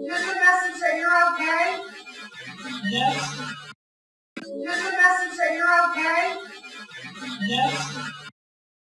Here's a message that you're okay. Yes. Here's a message that you're okay. Yes.